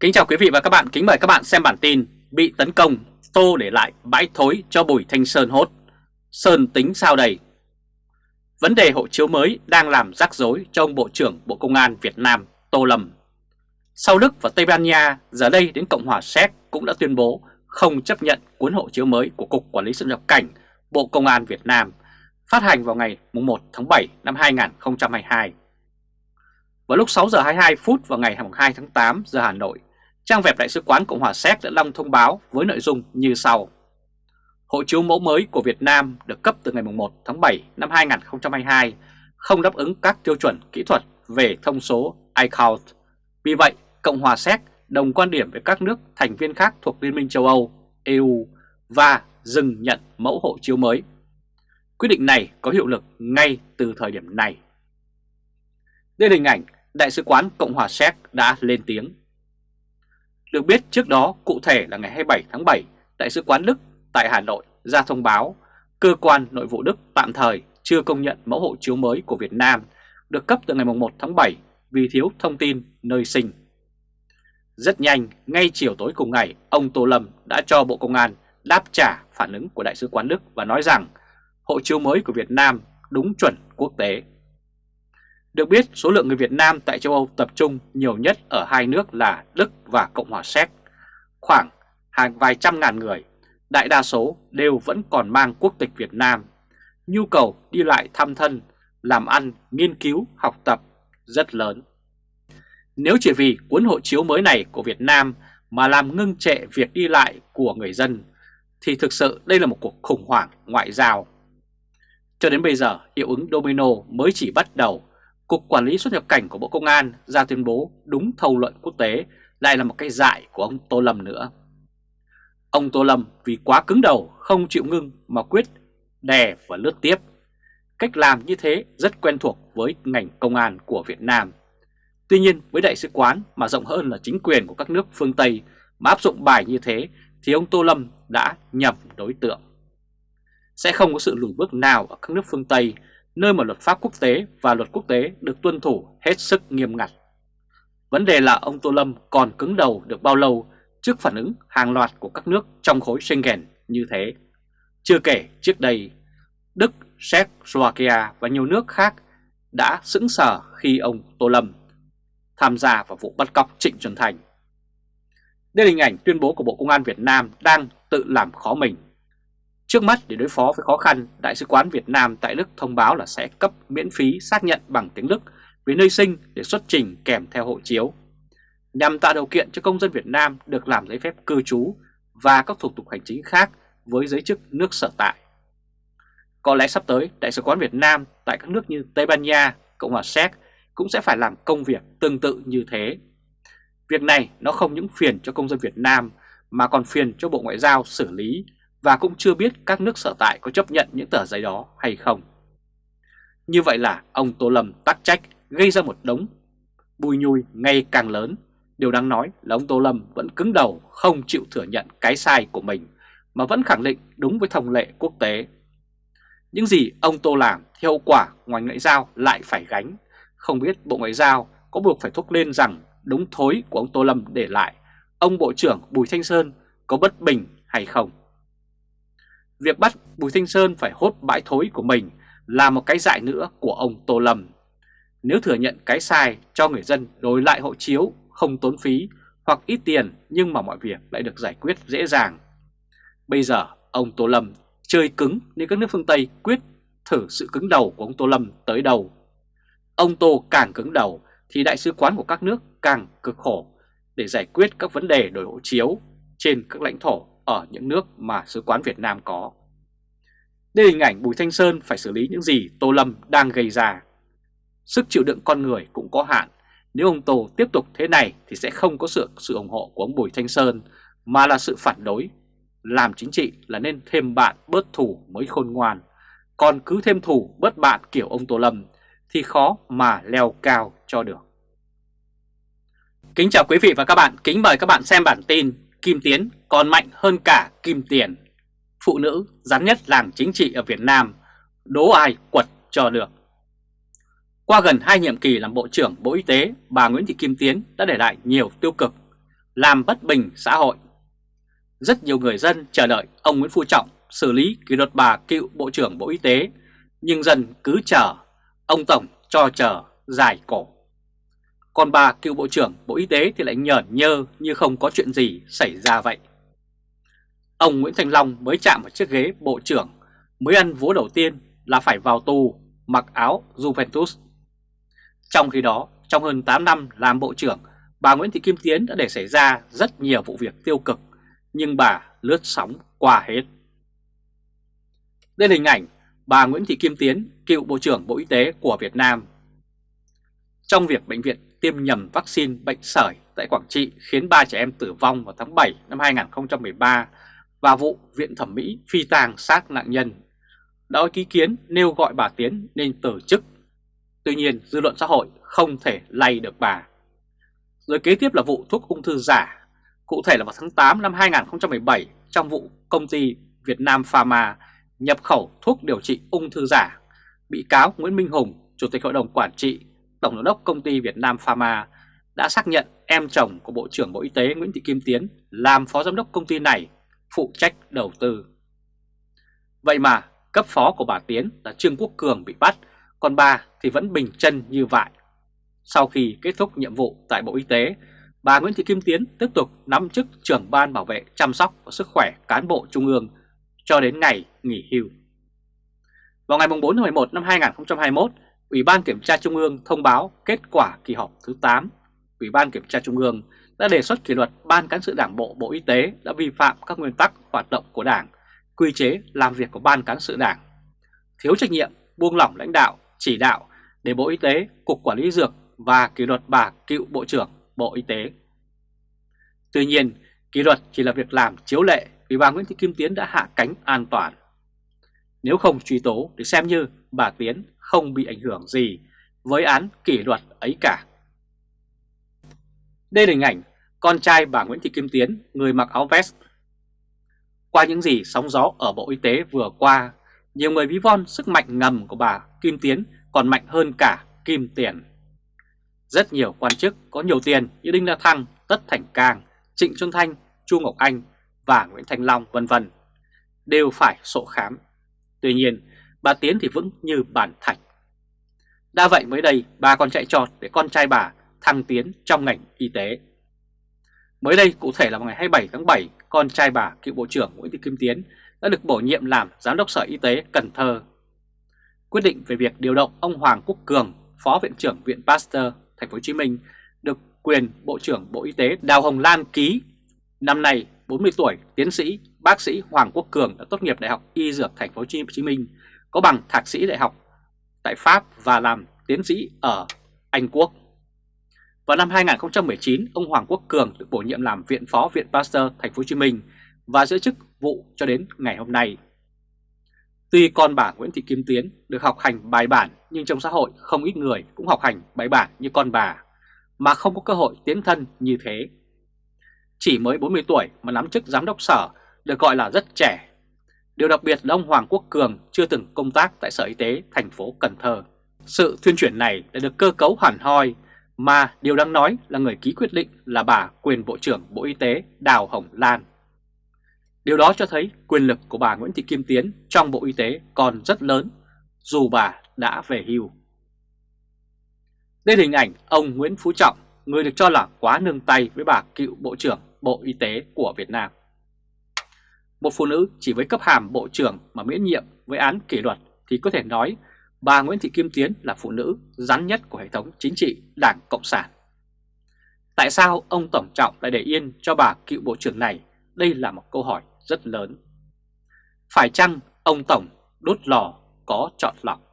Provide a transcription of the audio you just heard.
Kính chào quý vị và các bạn, kính mời các bạn xem bản tin Bị tấn công, Tô để lại bãi thối cho Bùi Thanh Sơn hốt Sơn tính sao đây? Vấn đề hộ chiếu mới đang làm rắc rối cho ông Bộ trưởng Bộ Công an Việt Nam Tô Lâm Sau Đức và Tây Ban Nha, giờ đây đến Cộng hòa Séc cũng đã tuyên bố không chấp nhận cuốn hộ chiếu mới của Cục Quản lý xuất nhập cảnh Bộ Công an Việt Nam phát hành vào ngày 1 tháng 7 năm 2022. Vào lúc 6 giờ 22 phút vào ngày 2 tháng 8 giờ Hà Nội, trang web Đại sứ quán Cộng hòa Séc đã đăng thông báo với nội dung như sau. Hộ chiếu mẫu mới của Việt Nam được cấp từ ngày 1 tháng 7 năm 2022 không đáp ứng các tiêu chuẩn kỹ thuật về thông số iCloud. Vì vậy, Cộng hòa Séc đồng quan điểm với các nước thành viên khác thuộc Liên minh châu Âu, EU và dừng nhận mẫu hộ chiếu mới. Quyết định này có hiệu lực ngay từ thời điểm này. Đây là hình ảnh Đại sứ quán Cộng hòa Séc đã lên tiếng. Được biết trước đó, cụ thể là ngày 27 tháng 7, Đại sứ quán Đức tại Hà Nội ra thông báo cơ quan nội vụ Đức tạm thời chưa công nhận mẫu hộ chiếu mới của Việt Nam được cấp từ ngày 1 tháng 7 vì thiếu thông tin nơi sinh. Rất nhanh, ngay chiều tối cùng ngày, ông Tô Lâm đã cho Bộ Công an đáp trả phản ứng của Đại sứ quán Đức và nói rằng hộ chiếu mới của Việt Nam đúng chuẩn quốc tế. Được biết, số lượng người Việt Nam tại châu Âu tập trung nhiều nhất ở hai nước là Đức và Cộng hòa Séc, khoảng hàng vài trăm ngàn người, đại đa số đều vẫn còn mang quốc tịch Việt Nam. Nhu cầu đi lại thăm thân, làm ăn, nghiên cứu, học tập rất lớn. Nếu chỉ vì cuốn hộ chiếu mới này của Việt Nam mà làm ngưng trệ việc đi lại của người dân, thì thực sự đây là một cuộc khủng hoảng ngoại giao. Cho đến bây giờ, hiệu ứng domino mới chỉ bắt đầu Cục Quản lý xuất nhập cảnh của Bộ Công an ra tuyên bố đúng thâu luận quốc tế lại là một cái dại của ông Tô Lâm nữa. Ông Tô Lâm vì quá cứng đầu, không chịu ngưng mà quyết đè và lướt tiếp. Cách làm như thế rất quen thuộc với ngành công an của Việt Nam. Tuy nhiên, với đại sứ quán mà rộng hơn là chính quyền của các nước phương Tây mà áp dụng bài như thế thì ông Tô Lâm đã nhầm đối tượng. Sẽ không có sự lùi bước nào ở các nước phương Tây nơi mà luật pháp quốc tế và luật quốc tế được tuân thủ hết sức nghiêm ngặt. Vấn đề là ông Tô Lâm còn cứng đầu được bao lâu trước phản ứng hàng loạt của các nước trong khối Schengen như thế. Chưa kể trước đây, Đức, Séc, Slovakia và nhiều nước khác đã sững sờ khi ông Tô Lâm tham gia vào vụ bắt cóc Trịnh Xuân Thành. Đây là hình ảnh tuyên bố của Bộ Công an Việt Nam đang tự làm khó mình Trước mắt để đối phó với khó khăn, Đại sứ quán Việt Nam tại Đức thông báo là sẽ cấp miễn phí xác nhận bằng tiếng Đức với nơi sinh để xuất trình kèm theo hộ chiếu, nhằm tạo điều kiện cho công dân Việt Nam được làm giấy phép cư trú và các thủ tục hành chính khác với giới chức nước sở tại. Có lẽ sắp tới, Đại sứ quán Việt Nam tại các nước như Tây Ban Nha, Cộng hòa Séc cũng sẽ phải làm công việc tương tự như thế. Việc này nó không những phiền cho công dân Việt Nam mà còn phiền cho Bộ Ngoại giao xử lý và cũng chưa biết các nước sở tại có chấp nhận những tờ giấy đó hay không. Như vậy là ông Tô Lâm tắc trách gây ra một đống bùi nhùi ngày càng lớn. Điều đáng nói là ông Tô Lâm vẫn cứng đầu không chịu thừa nhận cái sai của mình mà vẫn khẳng định đúng với thông lệ quốc tế. Những gì ông Tô làm thì hậu quả ngoài ngoại giao lại phải gánh. Không biết Bộ Ngoại giao có buộc phải thúc lên rằng đúng thối của ông Tô Lâm để lại, ông Bộ trưởng Bùi Thanh Sơn có bất bình hay không. Việc bắt Bùi Thanh Sơn phải hốt bãi thối của mình là một cái dại nữa của ông Tô Lâm. Nếu thừa nhận cái sai cho người dân đổi lại hộ chiếu không tốn phí hoặc ít tiền nhưng mà mọi việc lại được giải quyết dễ dàng. Bây giờ ông Tô Lâm chơi cứng nên các nước phương Tây quyết thử sự cứng đầu của ông Tô Lâm tới đầu. Ông Tô càng cứng đầu thì đại sứ quán của các nước càng cực khổ để giải quyết các vấn đề đổi hộ chiếu trên các lãnh thổ ở những nước mà sứ quán Việt Nam có. Đây là hình ảnh Bùi Thanh Sơn phải xử lý những gì Tô Lâm đang gây ra. Sức chịu đựng con người cũng có hạn. Nếu ông Tô tiếp tục thế này thì sẽ không có sự sự ủng hộ của ông Bùi Thanh Sơn mà là sự phản đối. Làm chính trị là nên thêm bạn bớt thủ mới khôn ngoan. Còn cứ thêm thủ bớt bạn kiểu ông Tô Lâm thì khó mà leo cao cho được. Kính chào quý vị và các bạn, kính mời các bạn xem bản tin Kim Tiến còn mạnh hơn cả Kim Tiền. Phụ nữ rắn nhất làng chính trị ở Việt Nam, đố ai quật cho được. Qua gần hai nhiệm kỳ làm Bộ trưởng Bộ Y tế, bà Nguyễn Thị Kim Tiến đã để lại nhiều tiêu cực. làm bất bình xã hội. Rất nhiều người dân chờ đợi ông Nguyễn Phú Trọng xử lý kỷ luật bà cựu Bộ trưởng Bộ Y tế, nhưng dân cứ chờ, ông Tổng cho chờ dài cổ. Còn bà cựu Bộ trưởng Bộ Y tế thì lại nhởn nhơ như không có chuyện gì xảy ra vậy. Ông Nguyễn Thành Long mới chạm vào chiếc ghế Bộ trưởng, mới ăn vố đầu tiên là phải vào tù, mặc áo Juventus. Trong khi đó, trong hơn 8 năm làm Bộ trưởng, bà Nguyễn Thị Kim Tiến đã để xảy ra rất nhiều vụ việc tiêu cực, nhưng bà lướt sóng qua hết. Đây là hình ảnh bà Nguyễn Thị Kim Tiến, cựu Bộ trưởng Bộ Y tế của Việt Nam. Trong việc bệnh viện tiêm nhầm vaccine bệnh sởi tại Quảng Trị khiến 3 trẻ em tử vong vào tháng 7 năm 2013 và vụ viện thẩm mỹ phi tang xác nạn nhân, đã có ý kiến nêu gọi bà Tiến nên từ chức. Tuy nhiên dư luận xã hội không thể lay được bà. Rồi kế tiếp là vụ thuốc ung thư giả, cụ thể là vào tháng 8 năm 2017 trong vụ công ty Việt Nam Pharma nhập khẩu thuốc điều trị ung thư giả. Bị cáo Nguyễn Minh Hùng, Chủ tịch Hội đồng Quản trị, Tổng giám đốc công ty Việt Nam Pharma đã xác nhận em chồng của Bộ trưởng Bộ Y tế Nguyễn Thị Kim Tiến làm phó giám đốc công ty này, phụ trách đầu tư. Vậy mà cấp phó của bà Tiến là Trương Quốc Cường bị bắt, còn bà thì vẫn bình chân như vậy. Sau khi kết thúc nhiệm vụ tại Bộ Y tế, bà Nguyễn Thị Kim Tiến tiếp tục nắm chức trưởng ban bảo vệ chăm sóc và sức khỏe cán bộ trung ương cho đến ngày nghỉ hưu. Vào ngày 4 tháng 11 năm 2021, Ủy ban Kiểm tra Trung ương thông báo kết quả kỳ họp thứ 8. Ủy ban Kiểm tra Trung ương đã đề xuất kỷ luật Ban Cán sự Đảng Bộ Bộ Y tế đã vi phạm các nguyên tắc hoạt động của Đảng, quy chế làm việc của Ban Cán sự Đảng, thiếu trách nhiệm, buông lỏng lãnh đạo, chỉ đạo để Bộ Y tế, Cục Quản lý Dược và kỷ luật bà cựu Bộ trưởng Bộ Y tế. Tuy nhiên, kỷ luật chỉ là việc làm chiếu lệ vì bà Nguyễn Thị Kim Tiến đã hạ cánh an toàn. Nếu không truy tố thì xem như bà Tiến không bị ảnh hưởng gì với án kỷ luật ấy cả. Đây là hình ảnh con trai bà Nguyễn Thị Kim Tiến, người mặc áo vest. Qua những gì sóng gió ở Bộ Y tế vừa qua, nhiều người ví von sức mạnh ngầm của bà Kim Tiến còn mạnh hơn cả Kim Tiền. Rất nhiều quan chức có nhiều tiền như Đinh La Thăng, Tất Thành Cang, Trịnh Xuân Thanh, Chu Ngọc Anh và Nguyễn Thành Long vân vân đều phải sổ khám. Tuy nhiên, bà Tiến thì vững như bản thạch. Đã vậy mới đây, bà còn chạy trọt để con trai bà thăng tiến trong ngành y tế. Mới đây, cụ thể là vào ngày 27 tháng 7, con trai bà, cựu Bộ trưởng Nguyễn Thị Kim Tiến đã được bổ nhiệm làm Giám đốc Sở Y tế Cần Thơ. Quyết định về việc điều động ông Hoàng Quốc Cường, Phó Viện trưởng Viện Pasteur, Thành phố Hồ Chí Minh, được quyền Bộ trưởng Bộ Y tế Đào Hồng Lan ký. Năm nay, 40 tuổi, tiến sĩ, bác sĩ Hoàng Quốc Cường đã tốt nghiệp Đại học Y Dược Thành phố Hồ Chí Minh, có bằng thạc sĩ đại học tại Pháp và làm tiến sĩ ở Anh Quốc. Vào năm 2019, ông Hoàng Quốc Cường được bổ nhiệm làm Viện Phó Viện Pasteur Thành phố Hồ Chí Minh và giữ chức vụ cho đến ngày hôm nay. Tuy con bà Nguyễn Thị Kim Tiến được học hành bài bản nhưng trong xã hội không ít người cũng học hành bài bản như con bà mà không có cơ hội tiến thân như thế. Chỉ mới 40 tuổi mà nắm chức giám đốc sở được gọi là rất trẻ. Điều đặc biệt là ông Hoàng Quốc Cường chưa từng công tác tại Sở Y tế thành phố Cần Thơ. Sự thuyên chuyển này đã được cơ cấu hẳn hoi mà điều đáng nói là người ký quyết định là bà quyền Bộ trưởng Bộ Y tế Đào Hồng Lan. Điều đó cho thấy quyền lực của bà Nguyễn Thị Kim Tiến trong Bộ Y tế còn rất lớn dù bà đã về hưu. Đây là hình ảnh ông Nguyễn Phú Trọng, người được cho là quá nương tay với bà cựu Bộ trưởng Bộ Y tế của Việt Nam. Một phụ nữ chỉ với cấp hàm Bộ trưởng mà miễn nhiệm với án kỷ luật thì có thể nói bà Nguyễn Thị Kim Tiến là phụ nữ rắn nhất của hệ thống chính trị Đảng Cộng sản. Tại sao ông Tổng Trọng lại để yên cho bà cựu Bộ trưởng này? Đây là một câu hỏi rất lớn. Phải chăng ông Tổng đốt lò có chọn lọc?